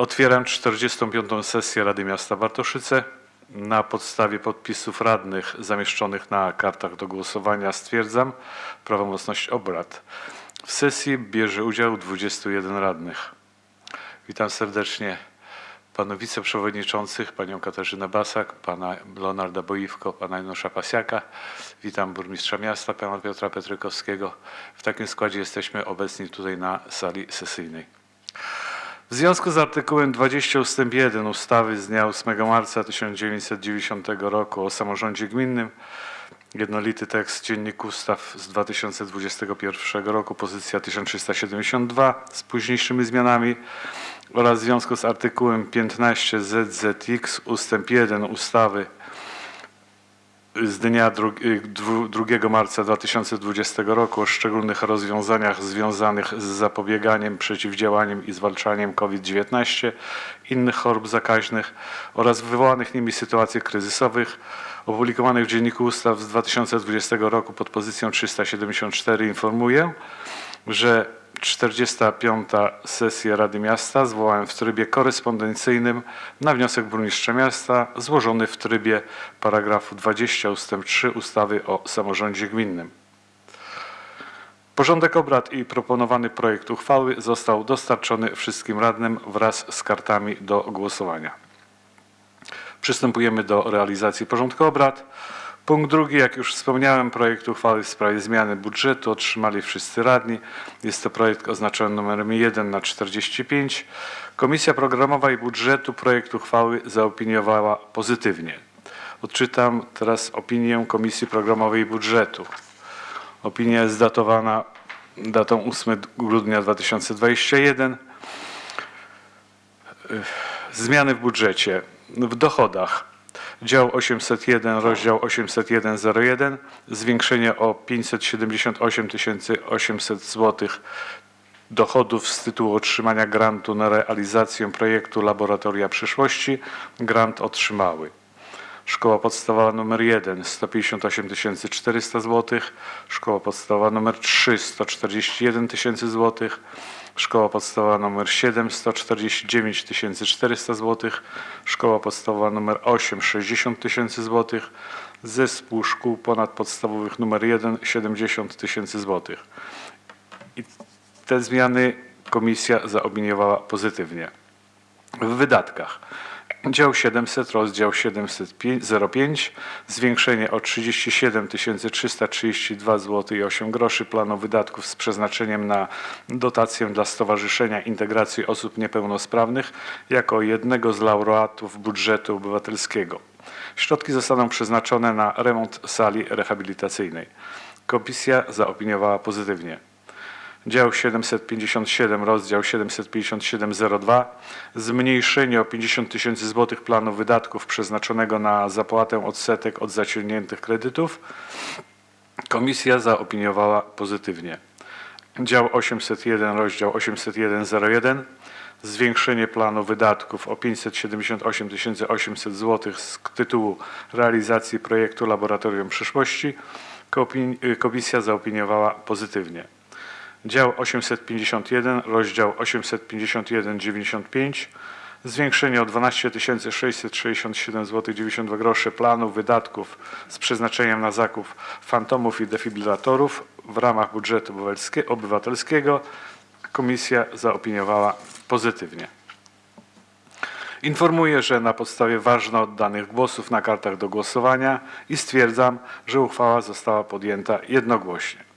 Otwieram 45. sesję Rady Miasta Bartoszyce. Na podstawie podpisów radnych zamieszczonych na kartach do głosowania stwierdzam prawomocność obrad. W sesji bierze udział 21 radnych. Witam serdecznie panów wiceprzewodniczących, panią Katarzynę Basak, pana Leonarda Boiwko, pana Janusza Pasiaka. Witam burmistrza miasta, pana Piotra Petrykowskiego. W takim składzie jesteśmy obecni tutaj na sali sesyjnej. W związku z artykułem 20 ust. 1 ustawy z dnia 8 marca 1990 roku o samorządzie gminnym, jednolity tekst Dziennik Ustaw z 2021 roku, pozycja 1372 z późniejszymi zmianami oraz w związku z artykułem 15 ZZX ust. 1 ustawy z dnia dru- y, dwu- 2 marca 2020 roku o szczególnych rozwiązaniach związanych z zapobieganiem, przeciwdziałaniem i zwalczaniem COVID-19, innych chorób zakaźnych oraz wywołanych nimi sytuacji kryzysowych, opublikowanych w Dzienniku Ustaw z 2020 roku pod pozycją 374 informuję, że 45. sesję Rady Miasta zwołałem w trybie korespondencyjnym na wniosek burmistrza miasta złożony w trybie paragrafu 20 ust. 3 ustawy o samorządzie gminnym. Porządek obrad i proponowany projekt uchwały został dostarczony wszystkim radnym wraz z kartami do głosowania. Przystępujemy do realizacji porządku obrad. Punkt drugi, jak już wspomniałem, projekt uchwały w sprawie zmiany budżetu otrzymali wszyscy radni. Jest to projekt oznaczony numerem 1 na 45. Komisja Programowa i Budżetu projekt uchwały zaopiniowała pozytywnie. Odczytam teraz opinię Komisji Programowej i Budżetu. Opinia jest datowana datą 8 grudnia 2021. Zmiany w budżecie. W dochodach dział 801, rozdział 801.01 zwiększenie o 578 800 zł dochodów z tytułu otrzymania grantu na realizację projektu Laboratoria Przyszłości. Grant otrzymały. Szkoła podstawowa nr 1 158 400 zł, Szkoła podstawowa nr 3 141 tysięcy zł, Szkoła podstawowa nr 7 149 400 zł, Szkoła podstawowa nr 8 60 tysięcy zł, Zespół Szkół Ponadpodstawowych nr 1 70 tysięcy zł. I te zmiany komisja zaopiniowała pozytywnie. W wydatkach. Dział 700, rozdział 705, zwiększenie o 37 332 zł i 8 groszy planu wydatków z przeznaczeniem na dotację dla Stowarzyszenia Integracji Osób Niepełnosprawnych jako jednego z laureatów budżetu obywatelskiego. Środki zostaną przeznaczone na remont sali rehabilitacyjnej. Komisja zaopiniowała pozytywnie. Dział 757, rozdział 75702, zmniejszenie o 50 tysięcy złotych planu wydatków przeznaczonego na zapłatę odsetek od zaciągniętych kredytów. Komisja zaopiniowała pozytywnie. Dział 801, rozdział 80101, zwiększenie planu wydatków o 578 800 zł z tytułu realizacji projektu Laboratorium Przyszłości. Kopi- Komisja zaopiniowała pozytywnie. Dział 851, rozdział 851,95, zwiększenie o 12 667 zł 92 groszy planu wydatków z przeznaczeniem na zakup fantomów i defibrylatorów w ramach budżetu obywatelskie- obywatelskiego. Komisja zaopiniowała pozytywnie. Informuję, że na podstawie ważno oddanych głosów na kartach do głosowania i stwierdzam, że uchwała została podjęta jednogłośnie.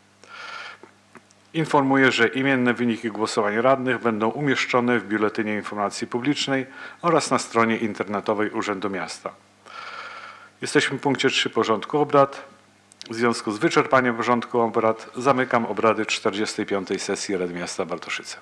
Informuję, że imienne wyniki głosowań radnych będą umieszczone w Biuletynie Informacji Publicznej oraz na stronie internetowej Urzędu Miasta. Jesteśmy w punkcie 3 porządku obrad. W związku z wyczerpaniem porządku obrad zamykam obrady 45. sesji Rady Miasta Bartoszyce.